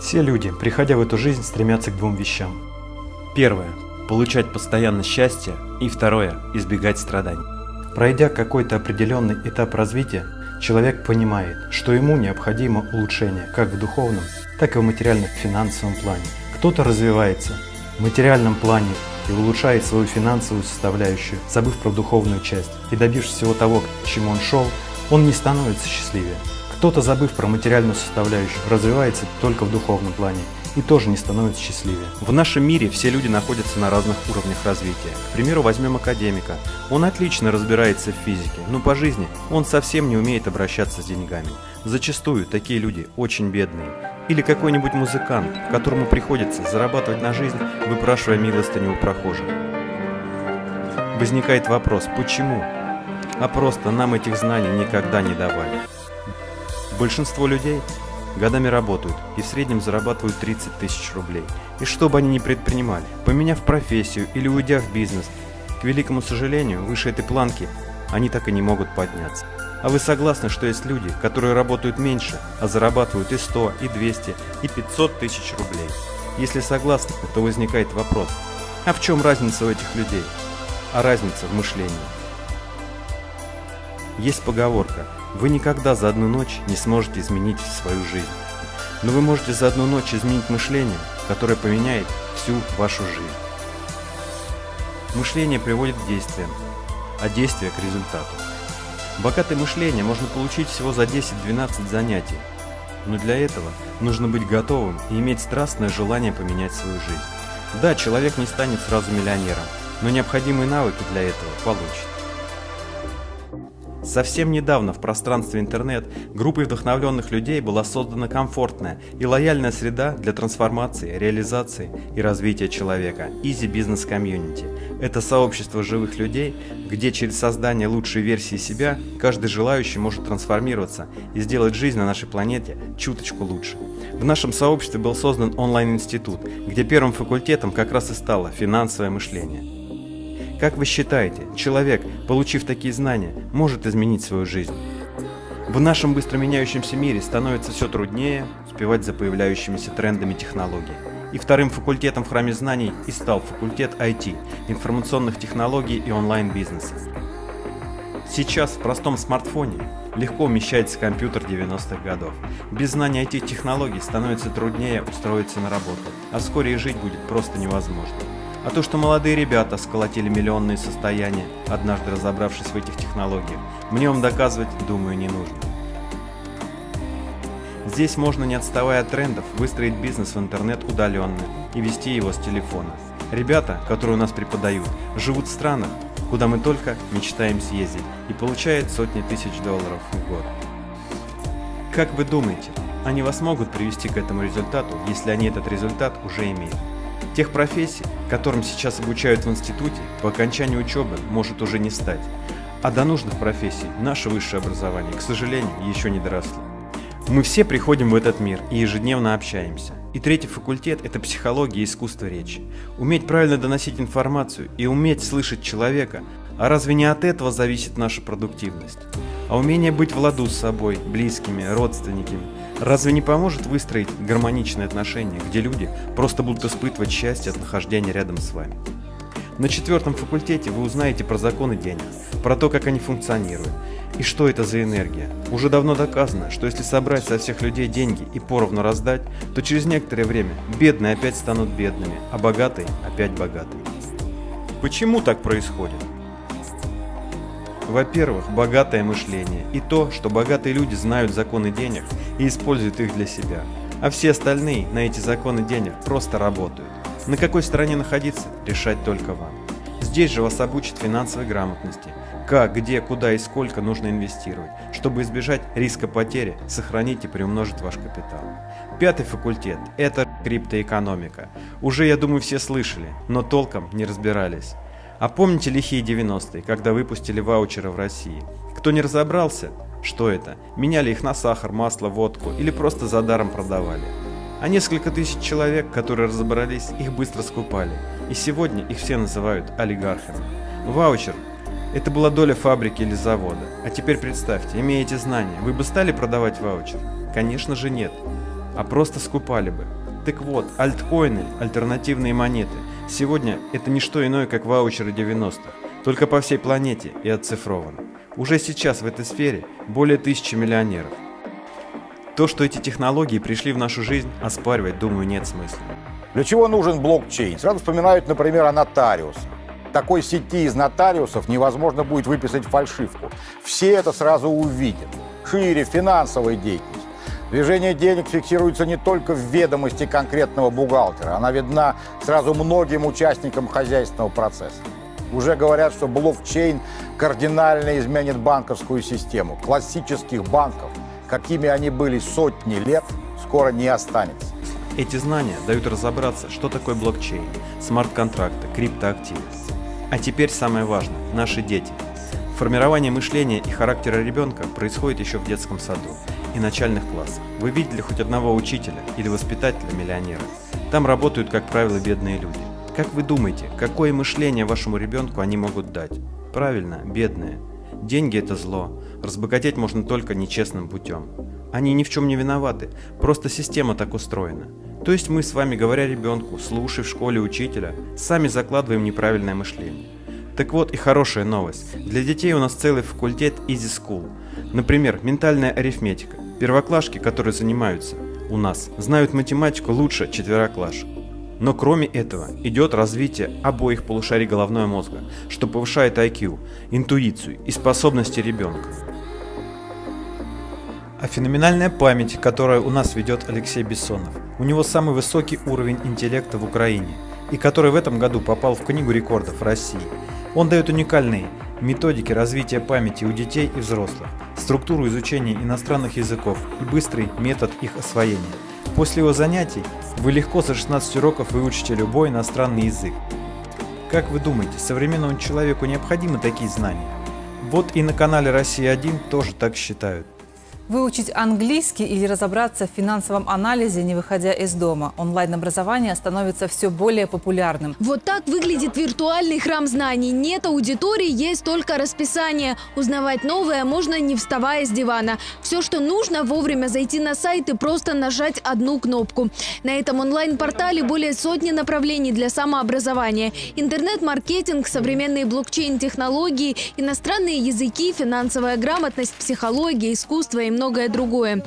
Все люди, приходя в эту жизнь, стремятся к двум вещам. Первое – получать постоянно счастье, и второе – избегать страданий. Пройдя какой-то определенный этап развития, человек понимает, что ему необходимо улучшение как в духовном, так и в материально-финансовом плане. Кто-то развивается в материальном плане и улучшает свою финансовую составляющую, забыв про духовную часть, и добившись всего того, к чему он шел, он не становится счастливее. Кто-то, забыв про материальную составляющую, развивается только в духовном плане и тоже не становится счастливее. В нашем мире все люди находятся на разных уровнях развития. К примеру, возьмем академика. Он отлично разбирается в физике, но по жизни он совсем не умеет обращаться с деньгами. Зачастую такие люди очень бедные. Или какой-нибудь музыкант, которому приходится зарабатывать на жизнь, выпрашивая милостыню у прохожих. Возникает вопрос, почему? А просто нам этих знаний никогда не давали. Большинство людей годами работают и в среднем зарабатывают 30 тысяч рублей. И что бы они ни предпринимали, поменяв профессию или уйдя в бизнес, к великому сожалению, выше этой планки они так и не могут подняться. А вы согласны, что есть люди, которые работают меньше, а зарабатывают и 100, и 200, и 500 тысяч рублей? Если согласны, то возникает вопрос, а в чем разница у этих людей? А разница в мышлении. Есть поговорка вы никогда за одну ночь не сможете изменить свою жизнь. Но вы можете за одну ночь изменить мышление, которое поменяет всю вашу жизнь. Мышление приводит к действиям, а действия к результату. Богатое мышление можно получить всего за 10-12 занятий, но для этого нужно быть готовым и иметь страстное желание поменять свою жизнь. Да, человек не станет сразу миллионером, но необходимые навыки для этого получит. Совсем недавно в пространстве интернет группой вдохновленных людей была создана комфортная и лояльная среда для трансформации, реализации и развития человека – Easy Business Community. Это сообщество живых людей, где через создание лучшей версии себя каждый желающий может трансформироваться и сделать жизнь на нашей планете чуточку лучше. В нашем сообществе был создан онлайн-институт, где первым факультетом как раз и стало финансовое мышление. Как вы считаете, человек, получив такие знания, может изменить свою жизнь? В нашем быстро меняющемся мире становится все труднее успевать за появляющимися трендами технологий. И вторым факультетом в храме знаний и стал факультет IT, информационных технологий и онлайн-бизнеса. Сейчас в простом смартфоне легко умещается компьютер 90-х годов. Без знания IT-технологий становится труднее устроиться на работу, а вскоре и жить будет просто невозможно. А то, что молодые ребята сколотили миллионные состояния, однажды разобравшись в этих технологиях, мне вам доказывать, думаю, не нужно. Здесь можно, не отставая от трендов, выстроить бизнес в интернет удаленно и вести его с телефона. Ребята, которые у нас преподают, живут в странах, куда мы только мечтаем съездить и получают сотни тысяч долларов в год. Как вы думаете, они вас могут привести к этому результату, если они этот результат уже имеют? Тех профессий, которым сейчас обучают в институте, по окончании учебы может уже не стать. А до нужных профессий наше высшее образование, к сожалению, еще не доросло. Мы все приходим в этот мир и ежедневно общаемся. И третий факультет – это психология и искусство речи. Уметь правильно доносить информацию и уметь слышать человека, а разве не от этого зависит наша продуктивность? А умение быть в ладу с собой, близкими, родственниками – Разве не поможет выстроить гармоничные отношения, где люди просто будут испытывать счастье от нахождения рядом с вами? На четвертом факультете вы узнаете про законы денег, про то, как они функционируют, и что это за энергия. Уже давно доказано, что если собрать со всех людей деньги и поровну раздать, то через некоторое время бедные опять станут бедными, а богатые опять богатыми. Почему так происходит? Во-первых, богатое мышление и то, что богатые люди знают законы денег и используют их для себя, а все остальные на эти законы денег просто работают. На какой стороне находиться, решать только вам. Здесь же вас обучат финансовой грамотности, как, где, куда и сколько нужно инвестировать, чтобы избежать риска потери, сохранить и приумножить ваш капитал. Пятый факультет – это криптоэкономика. Уже, я думаю, все слышали, но толком не разбирались. А помните лихие 90-е, когда выпустили ваучеры в России? Кто не разобрался, что это, меняли их на сахар, масло, водку или просто за даром продавали. А несколько тысяч человек, которые разобрались, их быстро скупали. И сегодня их все называют олигархами. Ваучер – это была доля фабрики или завода. А теперь представьте, имея эти знания, вы бы стали продавать ваучер? Конечно же нет. а просто скупали бы. Так вот, альткоины, альтернативные монеты, сегодня это не что иное, как ваучеры 90-х, только по всей планете и оцифрованы. Уже сейчас в этой сфере более тысячи миллионеров. То, что эти технологии пришли в нашу жизнь, оспаривать, думаю, нет смысла. Для чего нужен блокчейн? Сразу вспоминают, например, о нотариусе. Такой сети из нотариусов невозможно будет выписать фальшивку. Все это сразу увидят. Шире финансовой деятельности. Движение денег фиксируется не только в ведомости конкретного бухгалтера. Она видна сразу многим участникам хозяйственного процесса. Уже говорят, что блокчейн кардинально изменит банковскую систему. Классических банков, какими они были сотни лет, скоро не останется. Эти знания дают разобраться, что такое блокчейн, смарт-контракты, криптоактивы. А теперь самое важное – наши дети. Формирование мышления и характера ребенка происходит еще в детском саду и начальных классах. Вы видели хоть одного учителя или воспитателя-миллионера? Там работают, как правило, бедные люди. Как вы думаете, какое мышление вашему ребенку они могут дать? Правильно, бедные. Деньги – это зло. Разбогатеть можно только нечестным путем. Они ни в чем не виноваты, просто система так устроена. То есть мы с вами, говоря ребенку, слушай в школе учителя, сами закладываем неправильное мышление. Так вот и хорошая новость. Для детей у нас целый факультет Easy School. Например, ментальная арифметика. Первоклашки, которые занимаются у нас, знают математику лучше четвероклашек. Но кроме этого идет развитие обоих полушарий головного мозга, что повышает IQ, интуицию и способности ребенка. А феноменальная память, которую у нас ведет Алексей Бессонов. У него самый высокий уровень интеллекта в Украине, и который в этом году попал в Книгу рекордов России. Он дает уникальные методики развития памяти у детей и взрослых, структуру изучения иностранных языков и быстрый метод их освоения. После его занятий вы легко за 16 уроков выучите любой иностранный язык. Как вы думаете, современному человеку необходимы такие знания? Вот и на канале «Россия-1» тоже так считают. Выучить английский или разобраться в финансовом анализе, не выходя из дома. Онлайн-образование становится все более популярным. Вот так выглядит виртуальный храм знаний. Нет аудитории, есть только расписание. Узнавать новое можно не вставая с дивана. Все, что нужно, вовремя зайти на сайт и просто нажать одну кнопку. На этом онлайн-портале более сотни направлений для самообразования. Интернет-маркетинг, современные блокчейн-технологии, иностранные языки, финансовая грамотность, психология, искусство и многое другое.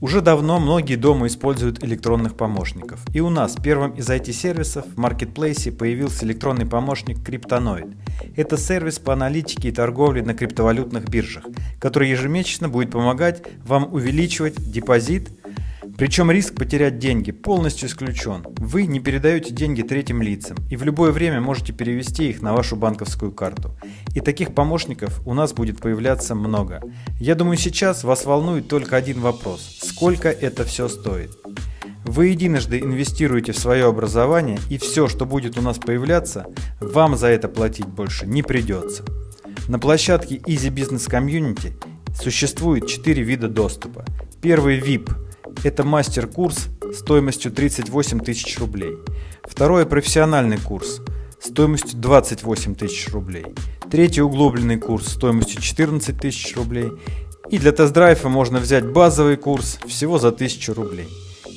Уже давно многие дома используют электронных помощников. И у нас первым из IT-сервисов в маркетплейсе появился электронный помощник Криптоноид. Это сервис по аналитике и торговле на криптовалютных биржах, который ежемесячно будет помогать вам увеличивать депозит причем риск потерять деньги полностью исключен. Вы не передаете деньги третьим лицам и в любое время можете перевести их на вашу банковскую карту. И таких помощников у нас будет появляться много. Я думаю сейчас вас волнует только один вопрос. Сколько это все стоит? Вы единожды инвестируете в свое образование и все, что будет у нас появляться, вам за это платить больше не придется. На площадке Easy Business Community существует 4 вида доступа. Первый VIP – это мастер-курс стоимостью 38 тысяч рублей. Второй профессиональный курс стоимостью 28 тысяч рублей. Третий углубленный курс стоимостью 14 тысяч рублей. И для тест-драйва можно взять базовый курс всего за 1000 рублей.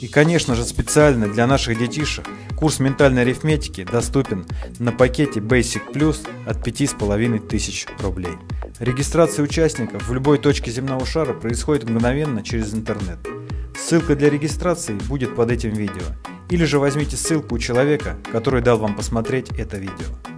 И, конечно же, специально для наших детишек курс ментальной арифметики доступен на пакете Basic Plus от 5500 рублей. Регистрация участников в любой точке земного шара происходит мгновенно через интернет. Ссылка для регистрации будет под этим видео. Или же возьмите ссылку у человека, который дал вам посмотреть это видео.